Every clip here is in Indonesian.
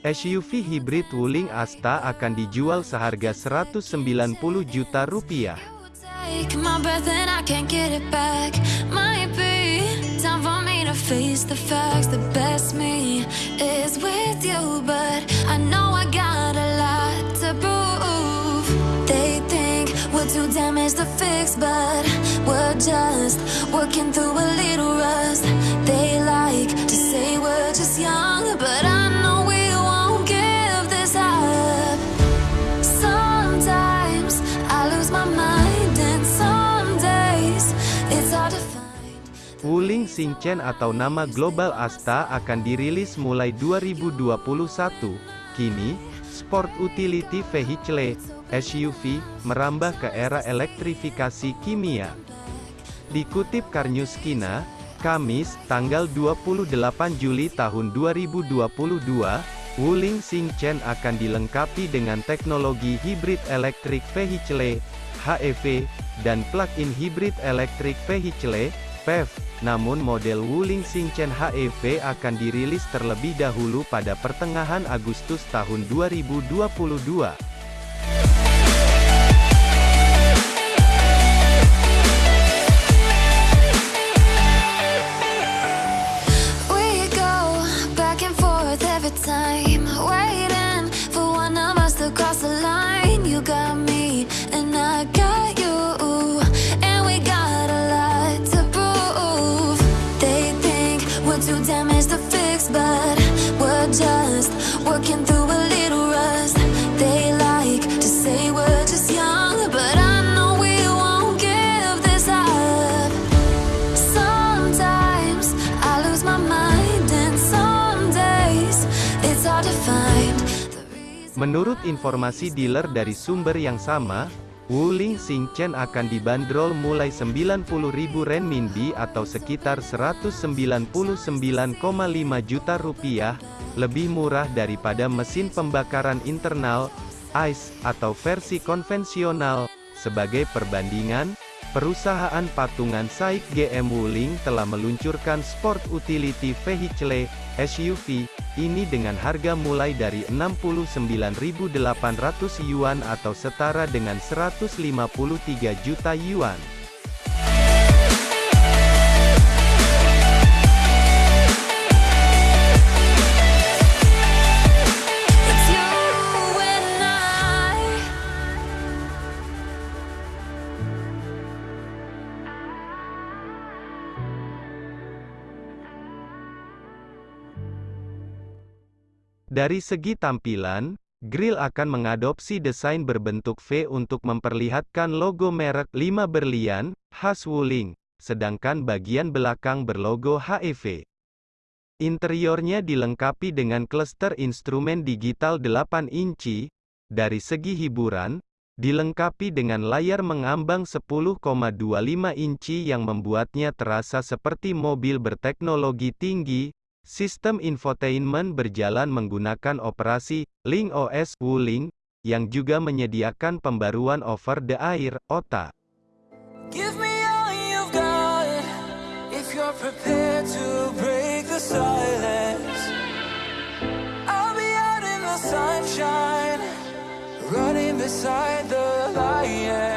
SUV hibrid Wuling Asta akan dijual seharga 190 juta rupiah. Too damaged to fix, but we're just working through a little rust. They Wuling Xingchen atau nama global Asta akan dirilis mulai 2021. Kini, Sport Utility Vehicle (SUV) merambah ke era elektrifikasi kimia. Dikutip Karnews Kina, Kamis, tanggal 28 Juli tahun 2022, Wuling Xingchen akan dilengkapi dengan teknologi Hybrid Electric Vehicle (HEV) dan Plug-in Hybrid Electric Vehicle (PHEV). Namun model Wuling Xingchen HEV akan dirilis terlebih dahulu pada pertengahan Agustus tahun 2022. Menurut informasi dealer dari sumber yang sama, Wuling Xingchen akan dibanderol mulai 90.000 renminbi atau sekitar 199,5 juta rupiah, lebih murah daripada mesin pembakaran internal, ICE, atau versi konvensional. Sebagai perbandingan, perusahaan patungan SAIC GM Wuling telah meluncurkan Sport Utility Vehicle, SUV, ini dengan harga mulai dari 69.800 yuan atau setara dengan 153 juta yuan. Dari segi tampilan, grill akan mengadopsi desain berbentuk V untuk memperlihatkan logo merek 5 berlian, khas Wuling, sedangkan bagian belakang berlogo HEV. Interiornya dilengkapi dengan cluster instrumen digital 8 inci, dari segi hiburan, dilengkapi dengan layar mengambang 10,25 inci yang membuatnya terasa seperti mobil berteknologi tinggi, Sistem infotainment berjalan menggunakan operasi Link OS Wuling, yang juga menyediakan pembaruan OTA. Break the the sunshine, running beside the lions.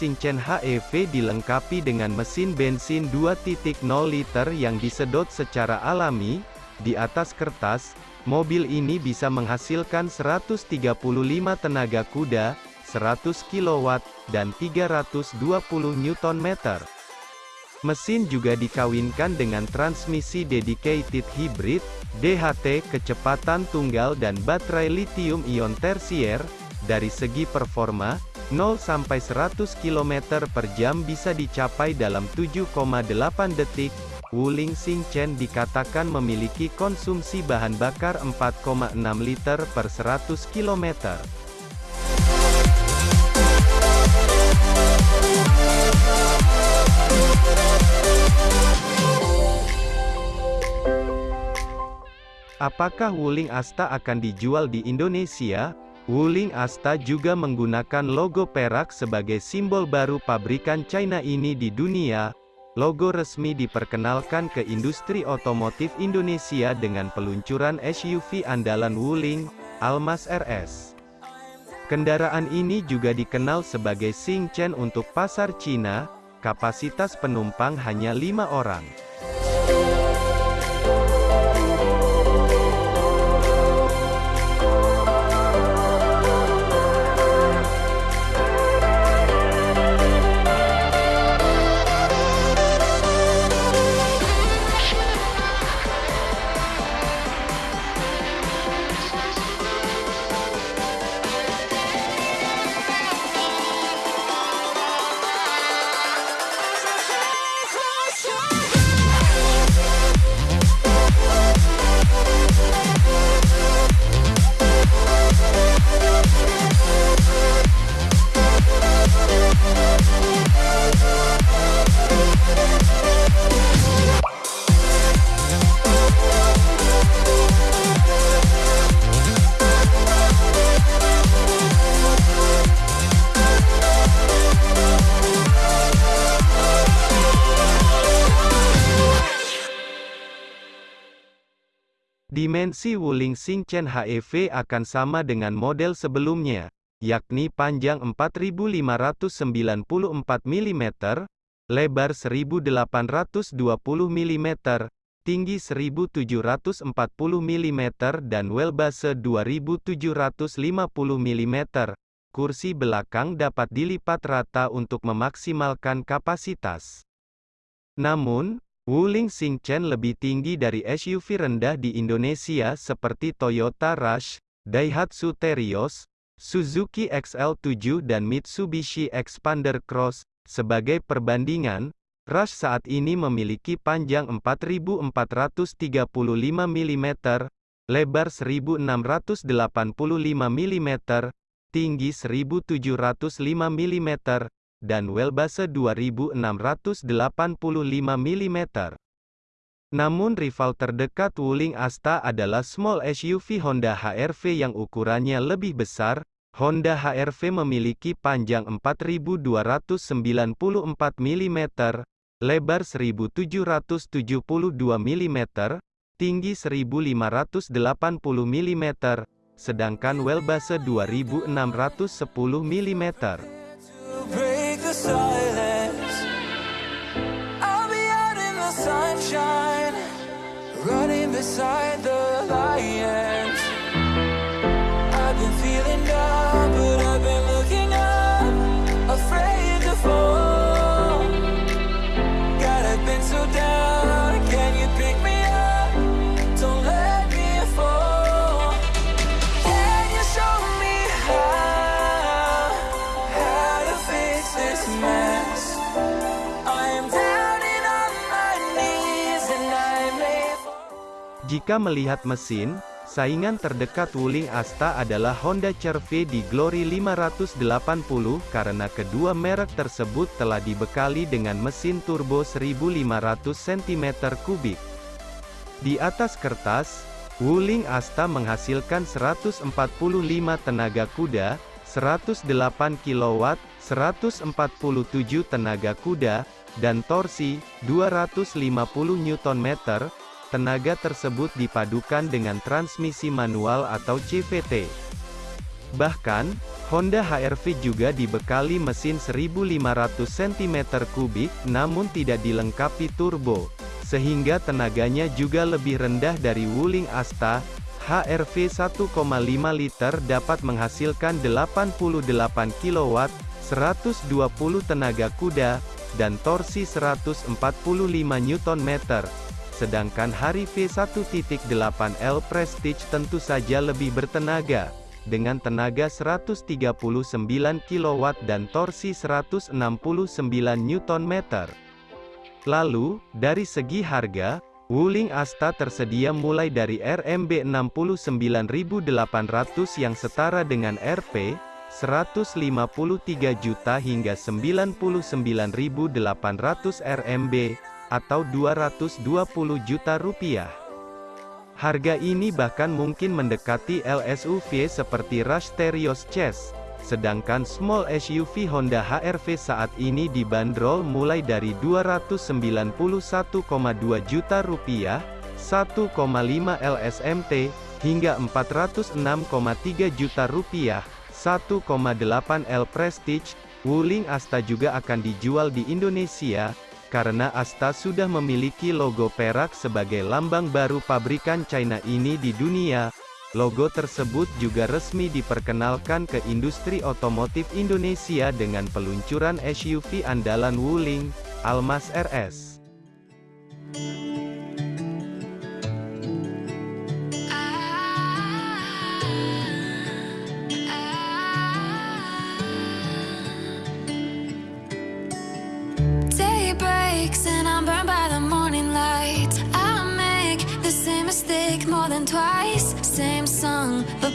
Xingchen HEV dilengkapi dengan mesin bensin 2.0 liter yang disedot secara alami, di atas kertas, mobil ini bisa menghasilkan 135 tenaga kuda, 100 kW, dan 320 Nm. Mesin juga dikawinkan dengan transmisi dedicated hybrid, DHT, kecepatan tunggal dan baterai lithium-ion tersier. Dari segi performa, 0-100 km per jam bisa dicapai dalam 7,8 detik. Wuling Xingchen dikatakan memiliki konsumsi bahan bakar 4,6 liter per 100 km. Apakah Wuling Asta akan dijual di Indonesia? Wuling Asta juga menggunakan logo perak sebagai simbol baru pabrikan China ini di dunia. Logo resmi diperkenalkan ke industri otomotif Indonesia dengan peluncuran SUV andalan Wuling, Almas RS. Kendaraan ini juga dikenal sebagai Xingchen untuk pasar Cina, kapasitas penumpang hanya lima orang. Dimensi Wuling Xingchen HEV akan sama dengan model sebelumnya, yakni panjang 4594 mm, lebar 1820 mm, tinggi 1740 mm dan wheelbase 2750 mm. Kursi belakang dapat dilipat rata untuk memaksimalkan kapasitas. Namun, Wuling Xingchen lebih tinggi dari SUV rendah di Indonesia seperti Toyota Rush, Daihatsu Terios, Suzuki XL7 dan Mitsubishi Expander Cross. Sebagai perbandingan, Rush saat ini memiliki panjang 4435 mm, lebar 1685 mm, tinggi 1705 mm, dan wheelbase 2685 mm. Namun rival terdekat Wuling Asta adalah small SUV Honda HR-V yang ukurannya lebih besar. Honda HR-V memiliki panjang 4294 mm, lebar 1772 mm, tinggi 1580 mm, sedangkan wheelbase 2610 mm. Running beside Jika melihat mesin, saingan terdekat Wuling Asta adalah Honda CR-V di Glory 580 karena kedua merek tersebut telah dibekali dengan mesin turbo 1500 cm3. Di atas kertas, Wuling Asta menghasilkan 145 tenaga kuda, 108 kW, 147 tenaga kuda, dan torsi, 250 Nm. Tenaga tersebut dipadukan dengan transmisi manual atau CVT. Bahkan, Honda HR-V juga dibekali mesin 1500 cm3 namun tidak dilengkapi turbo, sehingga tenaganya juga lebih rendah dari Wuling Asta. HR-V 1,5 liter dapat menghasilkan 88 kW, 120 tenaga kuda, dan torsi 145 Nm. Sedangkan Harry V1.8L Prestige tentu saja lebih bertenaga, dengan tenaga 139 kW dan torsi 169 Nm. Lalu, dari segi harga, Wuling Asta tersedia mulai dari RMB 69.800 yang setara dengan Rp 153 juta hingga 99.800 RMB atau 220 juta rupiah. Harga ini bahkan mungkin mendekati LSUV seperti Rush Terios Chess, sedangkan small SUV Honda HR-V saat ini dibanderol mulai dari 291,2 juta rupiah, 1,5 LSMT, hingga 406,3 juta rupiah, 1,8 L Prestige. Wuling Asta juga akan dijual di Indonesia, karena Asta sudah memiliki logo perak sebagai lambang baru pabrikan China ini di dunia, Logo tersebut juga resmi diperkenalkan ke industri otomotif Indonesia dengan peluncuran SUV andalan Wuling, Almas RS.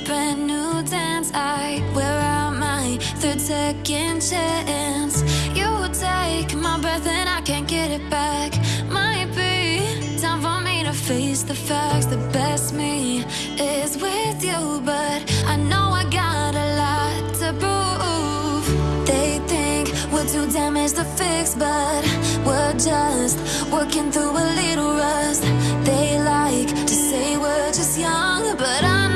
Brand new dance. I wear out my third second chance. You take my breath and I can't get it back. Might be time for me to face the facts. The best me is with you But I know I got a lot to prove. They think we're too damaged to fix But we're just working through a little rust. They like to say we're just young But I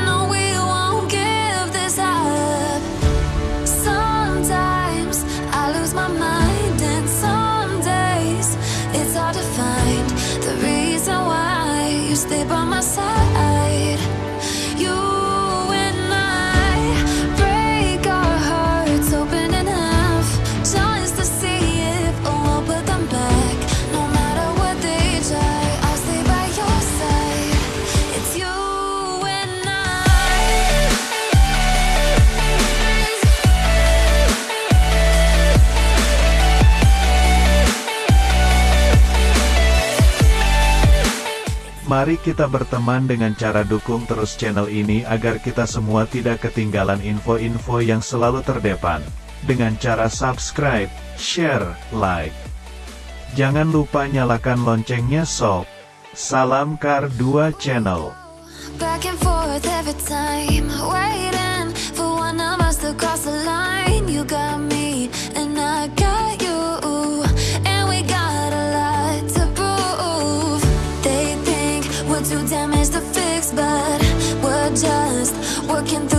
Mari kita berteman dengan cara dukung terus channel ini agar kita semua tidak ketinggalan info-info yang selalu terdepan. Dengan cara subscribe, share, like. Jangan lupa nyalakan loncengnya sob. Salam Kar 2 Channel. Just working through